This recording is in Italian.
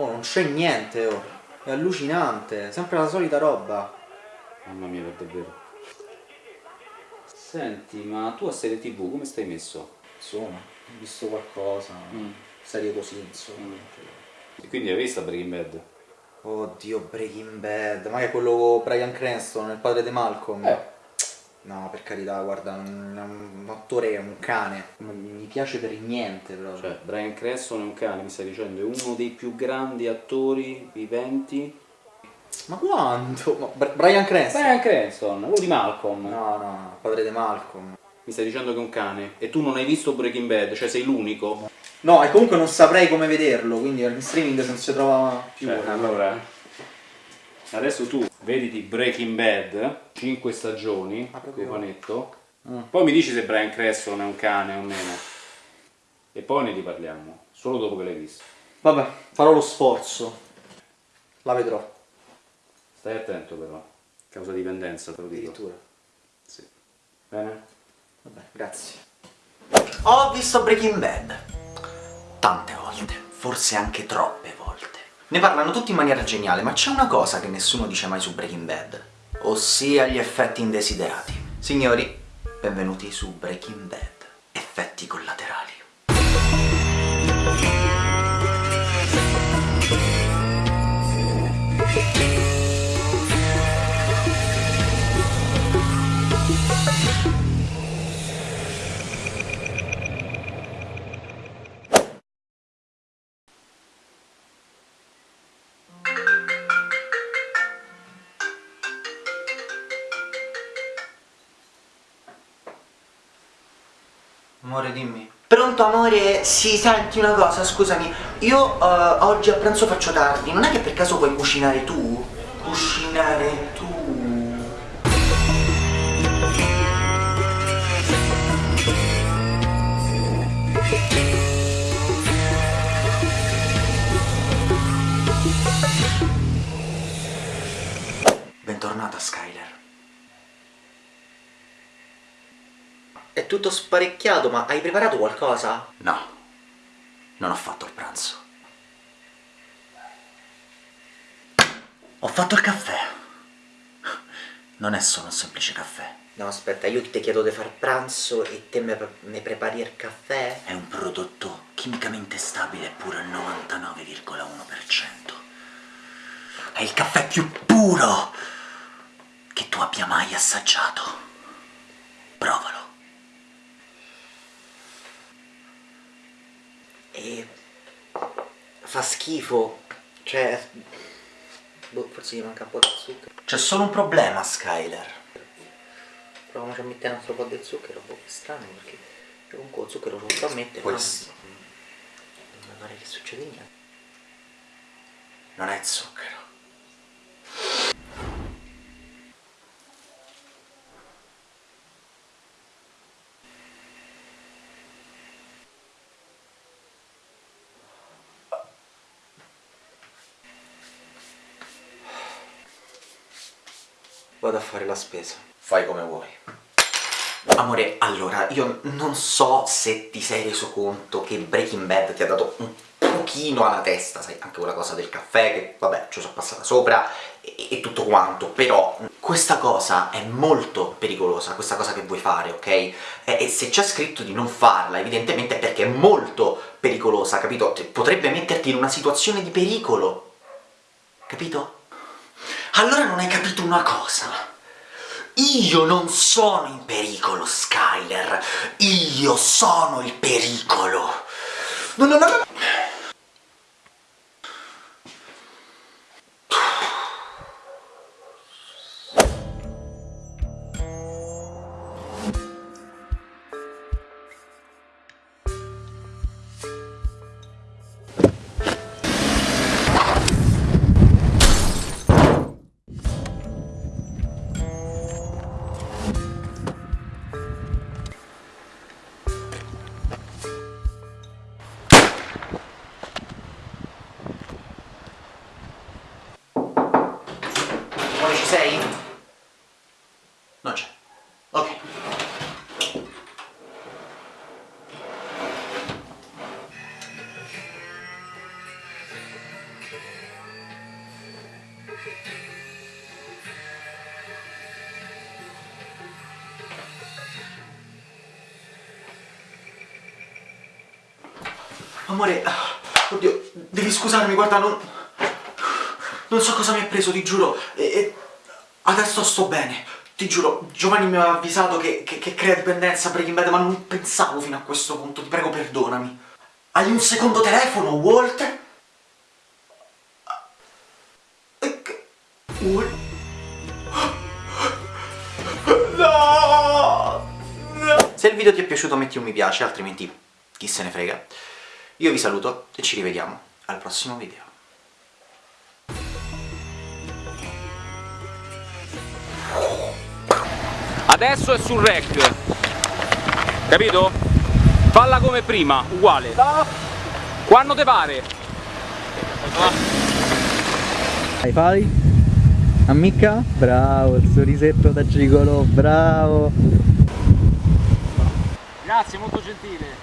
Oh, non c'è niente, oh. È allucinante, sempre la solita roba. Mamma mia, per davvero. Senti, ma tu a serie tv come stai messo? Insomma, ho visto qualcosa. Mm. Serie così, insomma. E quindi hai visto Breaking Bad? Oddio, Breaking Bad. Ma è quello con Brian Cranston, il padre di Malcolm? Eh. No, per carità, guarda, un, un attore è un cane. Non mi piace per niente proprio. Cioè, Brian Cranston è un cane, mi stai dicendo, è uno dei più grandi attori viventi. Ma quanto? Ma Br- Brian Cranston? Brian Cranston, quello di Malcolm. No, no, no, padre di Malcolm. Mi stai dicendo che è un cane e tu non hai visto Breaking Bad, cioè sei l'unico. No, e comunque non saprei come vederlo, quindi in streaming non si trova più. Cioè, allora, adesso tu vediti Breaking Bad, 5 stagioni, Ah, cofanetto, Mm. poi mi dici se Brian Cranston è un cane o meno. E poi ne riparliamo, solo dopo che l'hai visto. Vabbè, farò lo sforzo. La vedrò. Stai attento però, causa dipendenza te lo dico. Addirittura. Sì. Bene? Vabbè, grazie. Ho visto Breaking Bad. Tante volte, forse anche troppe volte. Ne parlano tutti in maniera geniale, ma c'è una cosa che nessuno dice mai su Breaking Bad, ossia gli effetti indesiderati. Signori, benvenuti su Breaking Bad. Effetti collaterali. Amore, dimmi. Pronto amore? Sì, senti una cosa, scusami. Io eh, oggi a pranzo faccio tardi, non è che per caso vuoi cucinare tu? Cucinare tu? Bentornata Skyler. È tutto sparecchiato, ma hai preparato qualcosa? No, non ho fatto il pranzo. Ho fatto il caffè. Non è solo un semplice caffè, No, aspetta, io ti chiedo di far pranzo e te me, me prepari il caffè? è un prodotto chimicamente stabile pure al 99,1%. È il caffè più puro che tu abbia mai assaggiato. Provalo. E... fa schifo. Cioè... Boh, forse gli manca un po' di zucchero. C'è solo un problema, Skyler. Proviamoci a mettere un altro po' di zucchero, boh, che strano perché comunque lo zucchero lo so mettere, Poi ma non mi pare che succede niente. Non è zucchero. Vado a fare la spesa. Fai come vuoi. Amore, allora, io non so se ti sei reso conto che Breaking Bad ti ha dato un pochino alla testa, sai, anche quella cosa del caffè, che vabbè, ci sono passata sopra, e, e tutto quanto, però questa cosa è molto pericolosa, questa cosa che vuoi fare, ok? E, e se c'è scritto di non farla, evidentemente è perché è molto pericolosa, capito? Ti- Potrebbe metterti in una situazione di pericolo, capito? Allora non hai capito una cosa. Io non sono in pericolo, Skyler. Io sono il pericolo. No, no, no, no. sei? Non c'è. Ok. Amore, oddio, devi scusarmi, guarda, non... Non so cosa mi ha preso, ti giuro. E adesso sto bene. Ti giuro, Giovanni mi aveva avvisato che, che, che crea dipendenza Breaking Bad, ma non pensavo fino a questo punto. Ti prego, perdonami. Hai un secondo telefono, Walter? Eh, che- Wal- No! No! Se il video ti è piaciuto metti un mi piace, altrimenti chi se ne frega. Io vi saluto e ci rivediamo al prossimo video. Adesso è sul rec. Capito? Falla come prima, uguale. Quando te pare. Hai fai? Ammicca? Bravo, il sorrisetto da gigolo, bravo! Grazie, molto gentile.